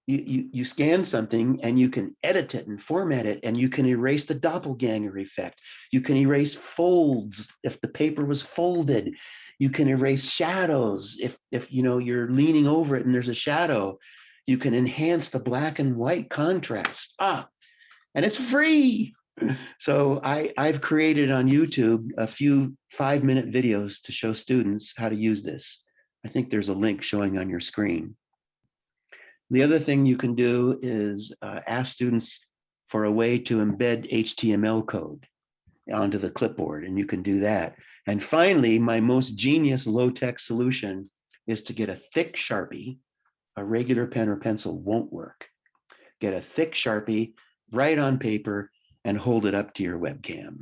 you, you you scan something and you can edit it and format it and you can erase the doppelganger effect. You can erase folds if the paper was folded. You can erase shadows if if you know you're leaning over it and there's a shadow. You can enhance the black and white contrast. Ah, and it's free. So I, I've created on YouTube a few five minute videos to show students how to use this. I think there's a link showing on your screen. The other thing you can do is uh, ask students for a way to embed HTML code onto the clipboard, and you can do that. And finally, my most genius low-tech solution is to get a thick Sharpie. A regular pen or pencil won't work. Get a thick Sharpie, write on paper, and hold it up to your webcam.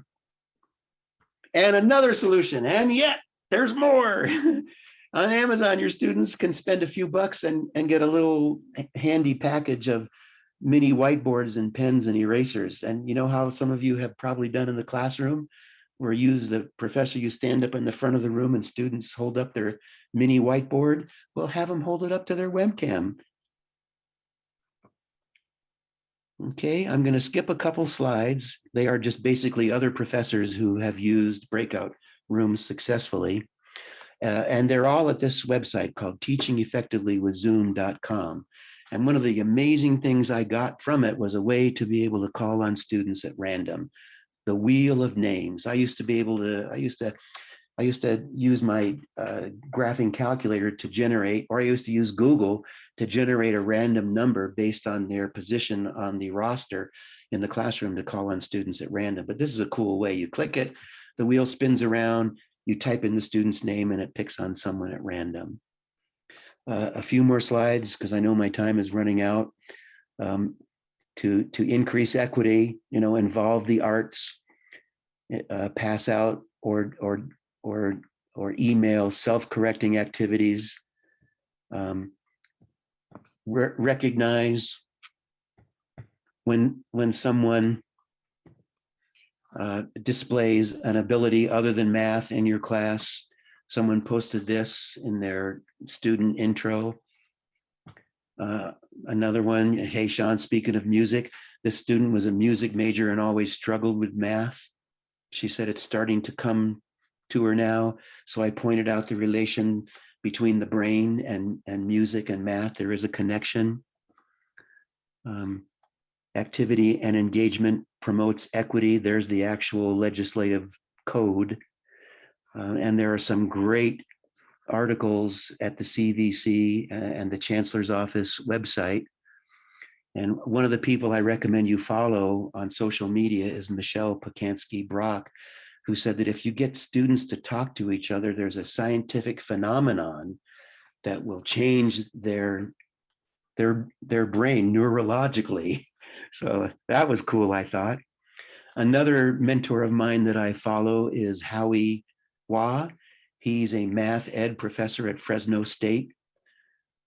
And another solution, and yet there's more. on Amazon, your students can spend a few bucks and, and get a little handy package of mini whiteboards and pens and erasers. And you know how some of you have probably done in the classroom, where you use the professor, you stand up in the front of the room and students hold up their mini whiteboard. Well, have them hold it up to their webcam. Okay, I'm going to skip a couple slides. They are just basically other professors who have used breakout rooms successfully. Uh, and they're all at this website called teachingeffectivelywithzoom.com. And one of the amazing things I got from it was a way to be able to call on students at random. The wheel of names. I used to be able to, I used to, I used to use my uh, graphing calculator to generate, or I used to use Google to generate a random number based on their position on the roster in the classroom to call on students at random. But this is a cool way. You click it, the wheel spins around, you type in the student's name and it picks on someone at random. Uh, a few more slides because I know my time is running out. Um, to, to increase equity, you know, involve the arts, uh, pass out or, or, or, or email self-correcting activities. Um, re- recognize when, when someone uh, displays an ability other than math in your class. Someone posted this in their student intro. Uh, another one, hey, Sean, speaking of music, this student was a music major and always struggled with math. She said it's starting to come to her now. So I pointed out the relation between the brain and, and music and math. There is a connection. Um, activity and engagement promotes equity. There's the actual legislative code. Uh, and there are some great articles at the CVC and the Chancellor's Office website. And one of the people I recommend you follow on social media is Michelle Pacansky Brock, who said that if you get students to talk to each other, there's a scientific phenomenon that will change their their their brain neurologically. So that was cool, I thought. Another mentor of mine that I follow is Howie Hua. He's a math ed professor at Fresno State.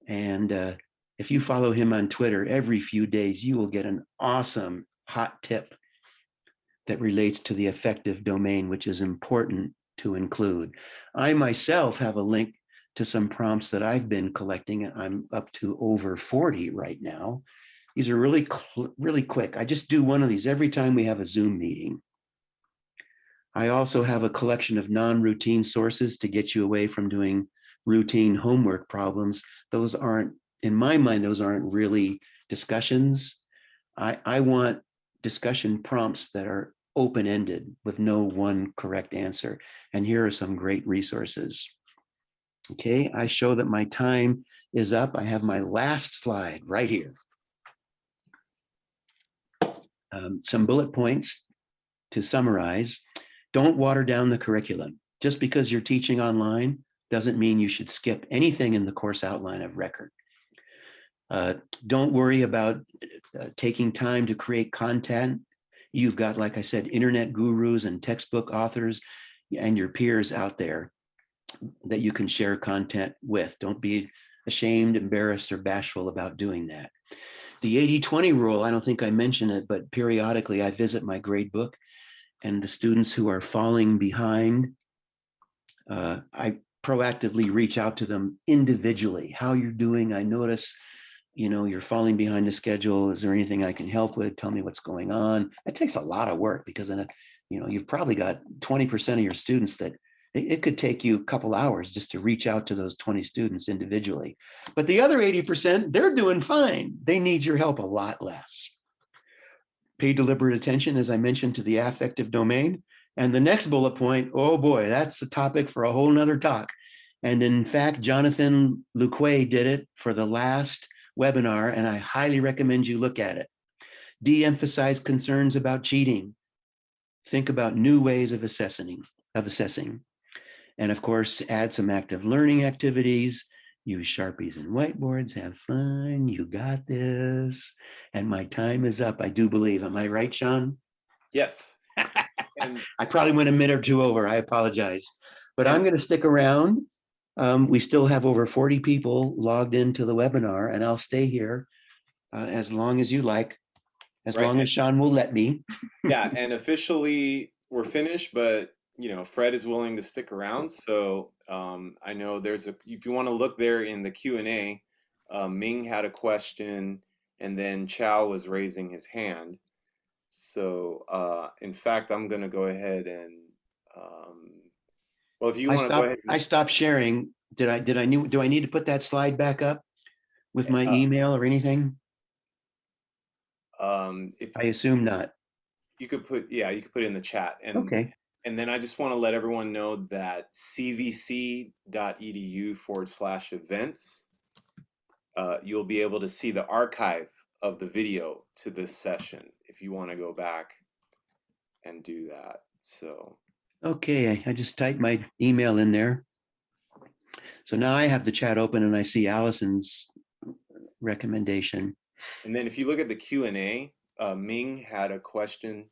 And uh, if you follow him on Twitter, every few days you will get an awesome hot tip that relates to the affective domain, which is important to include. I myself have a link to some prompts that I've been collecting. I'm up to over 40 right now. These are really, really quick. I just do one of these every time we have a Zoom meeting. I also have a collection of non-routine sources to get you away from doing routine homework problems. Those aren't, in my mind, those aren't really discussions. I, I want discussion prompts that are open-ended with no one correct answer. And here are some great resources. Okay, I show that my time is up. I have my last slide right here. Um, some bullet points to summarize. Don't water down the curriculum. Just because you're teaching online doesn't mean you should skip anything in the course outline of record. Uh, don't worry about uh, taking time to create content. You've got, like I said, internet gurus and textbook authors and your peers out there that you can share content with. Don't be ashamed, embarrassed, or bashful about doing that. The 80-20 rule, I don't think I mentioned it, but periodically I visit my grade book and the students who are falling behind, uh, I proactively reach out to them individually. How you're doing, I notice, you know, you're falling behind the schedule. Is there anything I can help with? Tell me what's going on. It takes a lot of work because in a, you know, you've probably got 20% of your students that it, could take you a couple hours just to reach out to those 20 students individually. But the other 80%, they're doing fine. They need your help a lot less. Pay deliberate attention, as I mentioned, to the affective domain. And the next bullet point, oh boy, that's a topic for a whole nother talk. And in fact, Jonathan Luque did it for the last webinar, and I highly recommend you look at it. De-emphasize concerns about cheating. Think about new ways of assessing, of assessing. And of course, add some active learning activities, use Sharpies and whiteboards, have fun, you got this. And my time is up, I do believe. Am I right, Sean? Yes. And I probably went a minute or two over, I apologize. But I'm gonna stick around. Um, we still have over 40 people logged into the webinar and I'll stay here uh, as long as you like, as Right. long as Sean will let me. yeah, and officially we're finished, but you know, Fred is willing to stick around. So um, I know there's a if you want to look there in the Q and A, uh, Ming had a question, and then Chow was raising his hand. So uh, in fact, I'm gonna go ahead and um, well, if you want to go ahead, I stopped sharing. Did I, did I need, do I need to put that slide back up with my Uh, email or anything? um, if I assume not. you could put yeah, you could put it in the chat, and Okay, And then I just want to let everyone know that cvc.edu forward slash events, uh, you'll be able to see the archive of the video to this session if you want to go back and do that. So, okay, I- I just typed my email in there. So now I have the chat open and I see Allison's recommendation. and then if you look at the Q&A, uh, Ming had a question.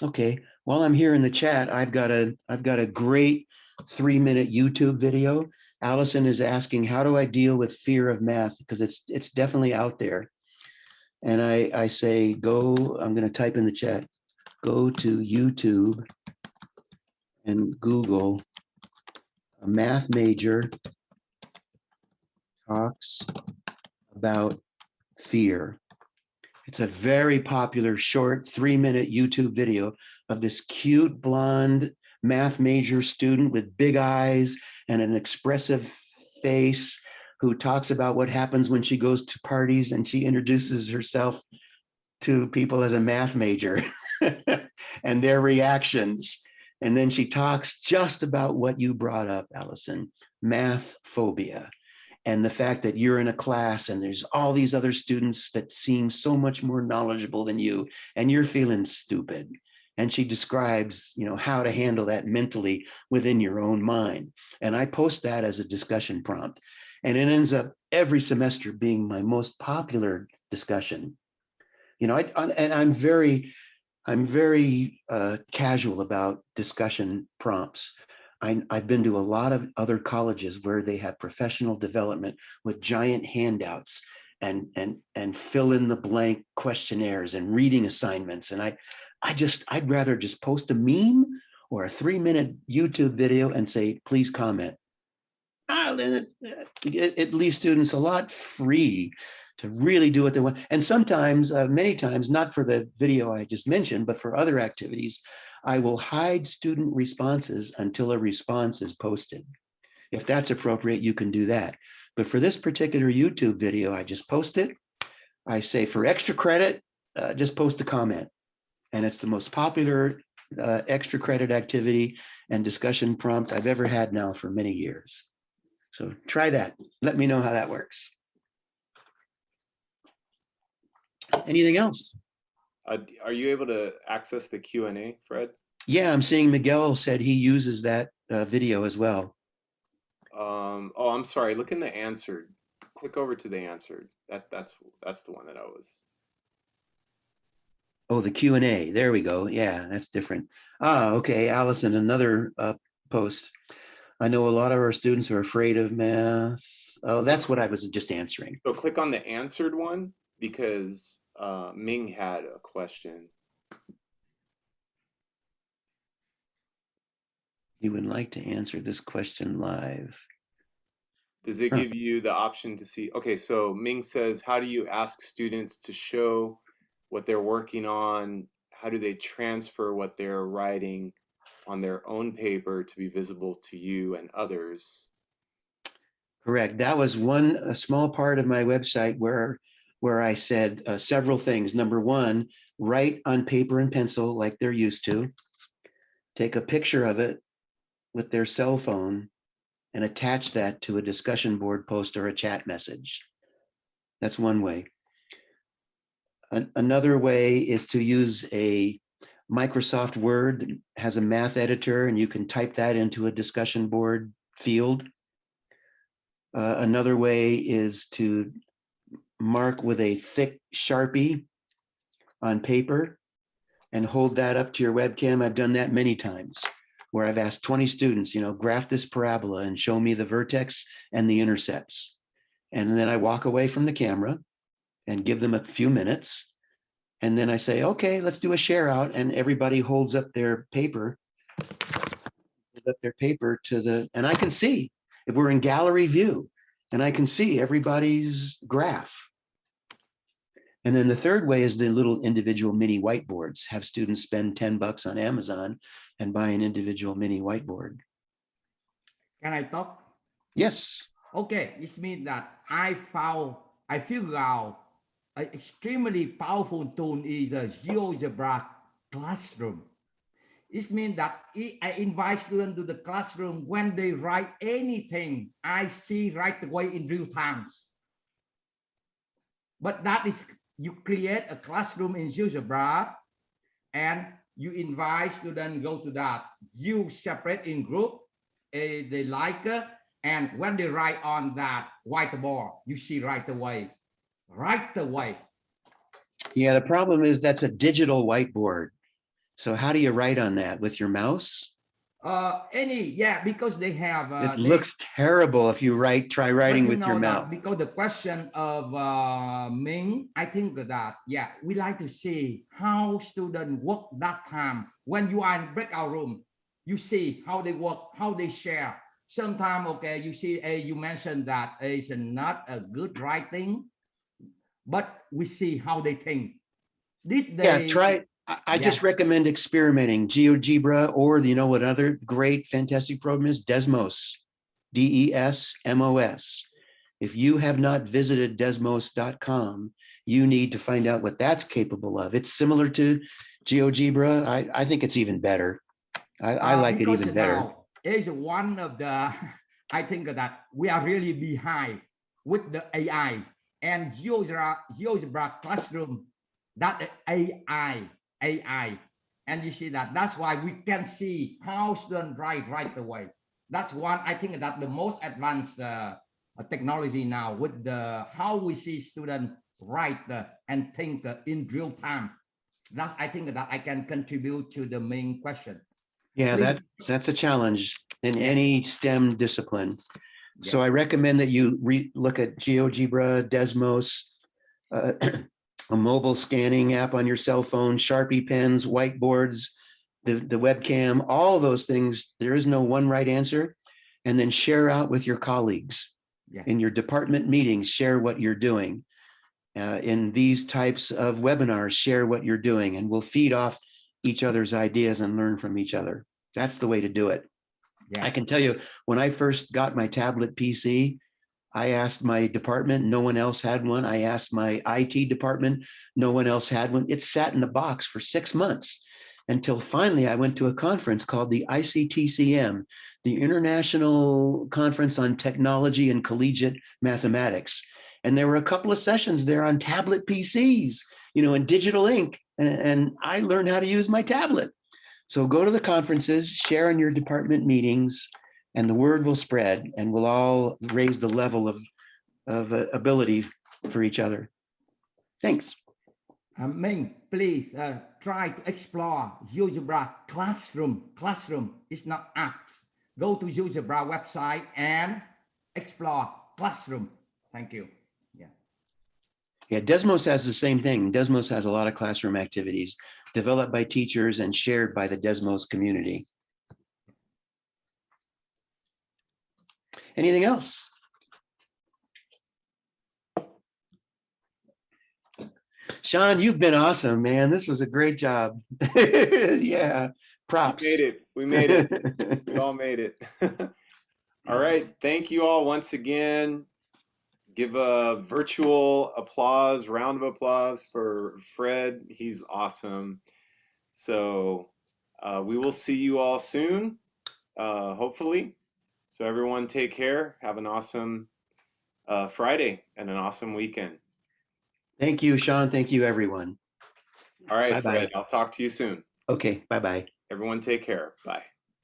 Okay, while I'm here in the chat, I've got a, I've got a great three-minute YouTube video. Allison is asking, how do I deal with fear of math? Because it's, it's definitely out there. And I, I say, go, I'm gonna type in the chat, go to YouTube and Google a math major talks about fear. It's a very popular short three minute YouTube video of this cute blonde math major student with big eyes and an expressive face who talks about what happens when she goes to parties and she introduces herself to people as a math major and their reactions. And then she talks just about what you brought up, Allison, math phobia and the fact that you're in a class and there's all these other students that seem so much more knowledgeable than you and you're feeling stupid. And she describes you know how to handle that mentally within your own mind. And i post that as a discussion prompt. And it ends up every semester being my most popular discussion. You know I, and i'm very i'm very uh, casual about discussion prompts I, I've been to a lot of other colleges where they have professional development with giant handouts and and and fill in the blank questionnaires and reading assignments. And I I just I'd rather just post a meme or a three minute YouTube video and say, please comment. Ah, it, it, it leaves students a lot free to really do what they want. And sometimes, uh, many times, not for the video I just mentioned, but for other activities, I will hide student responses until a response is posted. If that's appropriate, you can do that. But for this particular YouTube video, I just post it. I say for extra credit, uh, just post a comment. And it's the most popular uh, extra credit activity and discussion prompt I've ever had now for many years. So try that. Let me know how that works. Anything else? Uh, are you able to access the Q and A, Fred? Yeah, I'm seeing Miguel said he uses that uh, video as well. Um, oh, I'm sorry. Look in the answered. Click over to the answered. That that's that's the one that I was. Oh, the Q and A. There we go. Yeah, that's different. Ah, okay. Allison, another uh, post. I know a lot of our students are afraid of math. Oh, that's what I was just answering. So click on the answered one because uh, Ming had a question. You would like to answer this question live. Does it give you the option to see? Okay, so Ming says, how do you ask students to show what they're working on? How do they transfer what they're writing on their own paper to be visible to you and others? Correct. That was one a small part of my website where where I said uh, several things. Number one, write on paper and pencil like they're used to. Take a picture of it with their cell phone and attach that to a discussion board post or a chat message. That's one way. An- another way is to use a Microsoft Word has a math editor and you can type that into a discussion board field. Uh, another way is to mark with a thick Sharpie on paper and hold that up to your webcam. I've done that many times where I've asked 20 students, you know, graph this parabola and show me the vertex and the intercepts. And then I walk away from the camera and give them a few minutes. And then I say, okay, let's do a share out. And everybody holds up their paper, up their paper to the, and I can see if we're in gallery view and I can see everybody's graph. And then the third way is the little individual mini whiteboards. Have students spend 10 bucks on Amazon and buy an individual mini whiteboard. Can I talk? Yes. Okay, it means that I found, I figured out an extremely powerful tool is the GeoGebra classroom. It means that I I invite students to the classroom when they write anything, I see right away in real time. But that is, you create a classroom in GeoGebra and you invite students go to that. You separate in group, eh, they like it, and when they write on that whiteboard, you see right away, right away. Yeah, the problem is that's a digital whiteboard. So how do you write on that with your mouse? Uh, any, yeah, because they have. uh, It they- looks terrible if you write, try writing you with your mouth. Because the question of uh, Ming, I think that, yeah, we like to see how students work that time. When you are in breakout room, you see how they work, how they share. Sometimes, okay, you see, uh, you mentioned that it's not a good writing, but we see how they think. Did they? Yeah, try, I, I just recommend experimenting GeoGebra or you know what other great fantastic program is Desmos, D E S M O S. If you have not visited desmos.com, you need to find out what that's capable of. It's similar to GeoGebra. I, I think it's even better. I, I Uh, like it even better. now Is one of the, I think that we are really behind with the AI and GeoGebra, GeoGebra classroom, that AI, AI. And you see that, that's why we can see how students write right away. That's one, I think that the most advanced uh, technology now with the, how we see students write uh, and think uh, in real time. That's, I think that I can contribute to the main question. Yeah, Please. that, that's a challenge in any STEM discipline. So I recommend that you re, look at GeoGebra, Desmos, uh, a mobile scanning app on your cell phone, Sharpie pens, whiteboards, the, the webcam, all those things. There is no one right answer. And then share out with your colleagues. Yeah. In your department meetings, share what you're doing. Uh, in these types of webinars, share what you're doing and we'll feed off each other's ideas and learn from each other. That's the way to do it. Yeah. I can tell you, when I first got my tablet PC, I asked my department, no one else had one. I asked my IT department, no one else had one. It sat in the box for six months until finally I went to a conference called the ICTCM, the International Conference on Technology and Collegiate Mathematics. And there were a couple of sessions there on tablet PCs, you know, and digital ink. And, and I learned how to use my tablet. So go to the conferences, share in your department meetings, and the word will spread and we'll all raise the level of, of uh, ability for each other. Thanks. Uh, Ming, please uh, try to explore GeoGebra Classroom. Classroom is not apps. Go to GeoGebra website and explore Classroom. Thank you. Yeah. Yeah, Desmos has the same thing. Desmos has a lot of classroom activities developed by teachers and shared by the Desmos community. Anything else? Sean, you've been awesome, man. This was a great job. yeah, props. We made it. We made it. we all made it. all right. Thank you all once again. Give a virtual applause, round of applause for Fred. He's awesome. So uh, we will see you all soon, uh, hopefully. So everyone take care. Have an awesome uh, Friday and an awesome weekend. Thank you, Sean. Thank you, everyone. All right, Bye-bye. Fred. I'll talk to you soon. Okay, bye-bye. Everyone take care. Bye.